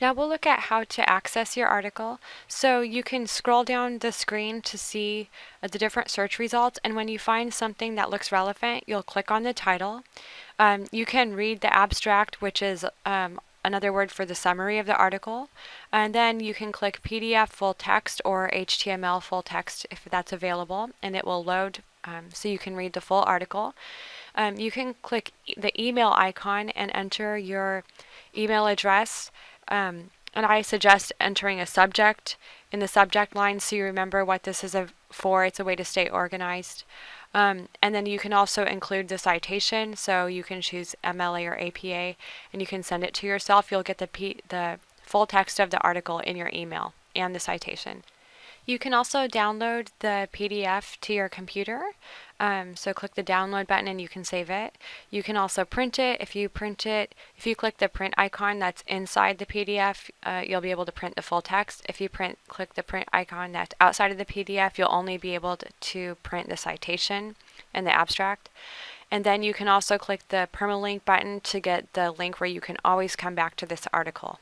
Now we'll look at how to access your article. So you can scroll down the screen to see uh, the different search results and when you find something that looks relevant you'll click on the title. Um, you can read the abstract which is um, another word for the summary of the article and then you can click PDF full text or HTML full text if that's available and it will load um, so you can read the full article. Um, you can click e the email icon and enter your email address um, and I suggest entering a subject in the subject line so you remember what this is for. It's a way to stay organized. Um, and then you can also include the citation, so you can choose MLA or APA, and you can send it to yourself. You'll get the, P the full text of the article in your email and the citation. You can also download the PDF to your computer. Um, so click the download button and you can save it. You can also print it. If you print it, if you click the print icon that's inside the PDF, uh, you'll be able to print the full text. If you print, click the print icon that's outside of the PDF, you'll only be able to, to print the citation and the abstract. And then you can also click the permalink button to get the link where you can always come back to this article.